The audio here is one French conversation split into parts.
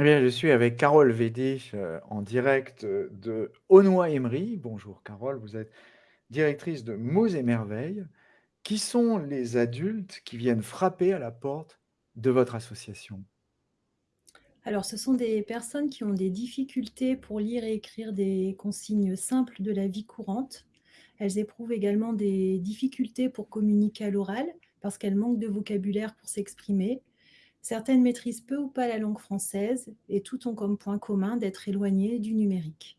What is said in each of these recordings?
Eh je suis avec Carole Védé, heu, en direct, heu, de Aulnoye-Aymeries. Bonjour Carole, vous êtes directrice de Mots et Merveilles. Qui sont les adultes qui viennent frapper à la porte de votre association? Alors, ce sont des personnes qui ont des difficultés pour lire et écrire des consignes simples de la vie courante. Elles éprouvent également des difficultés pour communiquer à l'oral parce qu'elles manquent de vocabulaire pour s'exprimer. Certaines maîtrisent peu ou pas la langue française et toutes ont comme point commun d'être éloignées du numérique.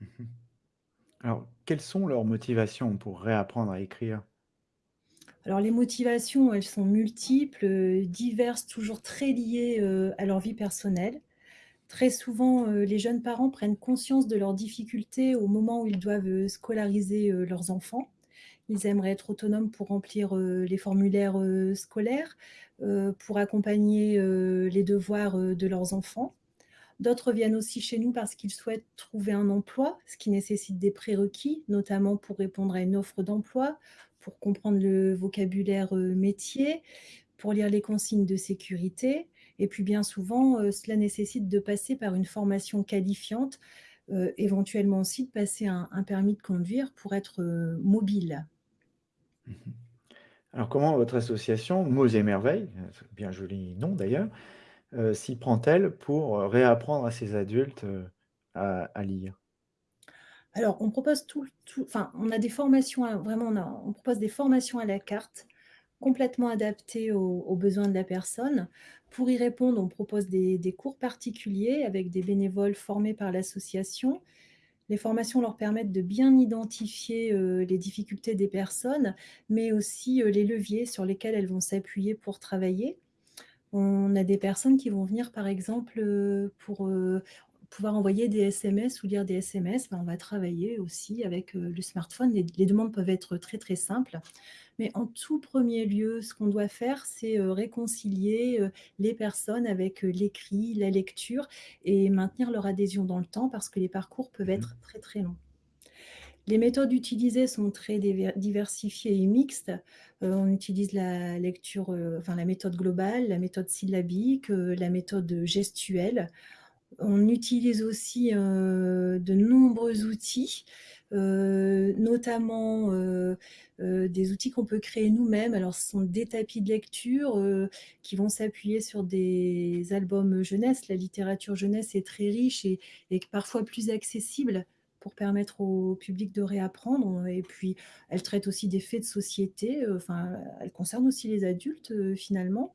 Alors, quelles sont leurs motivations pour réapprendre à écrire? Alors les motivations, elles sont multiples, heu, diverses, toujours très liées, heu, à leur vie personnelle. Très souvent, heu, les jeunes parents prennent conscience de leurs difficultés au moment où ils doivent, scolariser, leurs enfants. Ils aimeraient être autonomes pour remplir, heu, les formulaires, heu, scolaires, heu, pour accompagner, les devoirs, de leurs enfants. D'autres viennent aussi chez nous parce qu'ils souhaitent trouver un emploi, ce qui nécessite des prérequis, notamment pour répondre à une offre d'emploi, pour comprendre le vocabulaire, métier, pour lire les consignes de sécurité et puis bien souvent, cela nécessite de passer par une formation qualifiante, éventuellement aussi de passer un un permis de conduire pour être, mobile. Mmh Alors, comment votre association Mots et Merveilles, c'est bien joli nom d'ailleurs, heu, s'y prend-elle pour, heu, réapprendre à ces adultes, à lire? Alors on propose tout enfin, on a des formations à propose des formations à la carte, complètement adaptées aux besoins de la personne. Pour y répondre, on propose des cours particuliers avec des bénévoles formés par l'association Les formations leur permettent de bien identifier, heu, les difficultés des personnes, mais aussi, heu, les leviers sur lesquels elles vont s'appuyer pour travailler. On a des personnes qui vont venir par exemple, heu, pour, pouvoir envoyer des SMS ou lire des SMS, ben, on va travailler aussi avec, heu, le smartphone. Les les demandes peuvent être très, très simples. Mais en tout premier lieu, ce qu'on doit faire, c'est, heu, réconcilier, heu, les personnes avec, l'écrit, la lecture et maintenir leur adhésion dans le temps parce que les parcours peuvent Mmh être très, très longs. Les méthodes utilisées sont très diversifiées et mixtes. On utilise la lecture, enfin la méthode globale, la méthode syllabique, la méthode, gestuelle. On utilise aussi, heu, de nombreux outils, heu, notamment, heu, des outils qu'on peut créer nous-mêmes. Alors ce sont des tapis de lecture, qui vont s'appuyer sur des albums jeunesse. La littérature jeunesse est très riche et et parfois plus accessible pour permettre au public de réapprendre et puis elle traite aussi des faits de société, enfin, elle concerne aussi les adultes, finalement.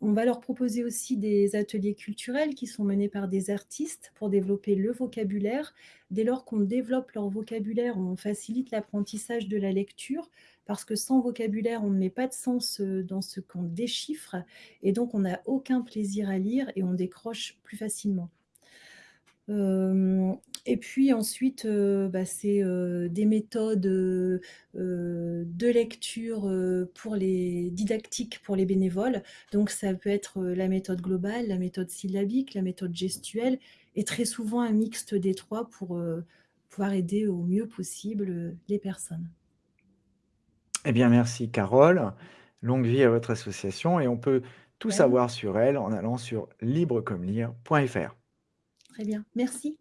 On va leur proposer aussi des ateliers culturels qui sont menés par des artistes pour développer le vocabulaire. Dès lors qu'on développe leur vocabulaire, on facilite l'apprentissage de la lecture parce que sans vocabulaire, on ne met pas de sens, heu, dans ce qu'on déchiffre et donc on n'a aucun plaisir à lire et on décroche plus facilement. Et puis ensuite, bah, c'est, des méthodes, de lecture, pour les didactiques pour les bénévoles. Donc ça peut être, la méthode globale, la méthode syllabique, la méthode gestuelle et très souvent un mixte des 3 pour, pouvoir aider au mieux possible, les personnes. Eh bien, merci Carole. Longue vie à votre association et on peut tout Même, savoir sur elle en allant sur librecommelire.fr. très bien, merci.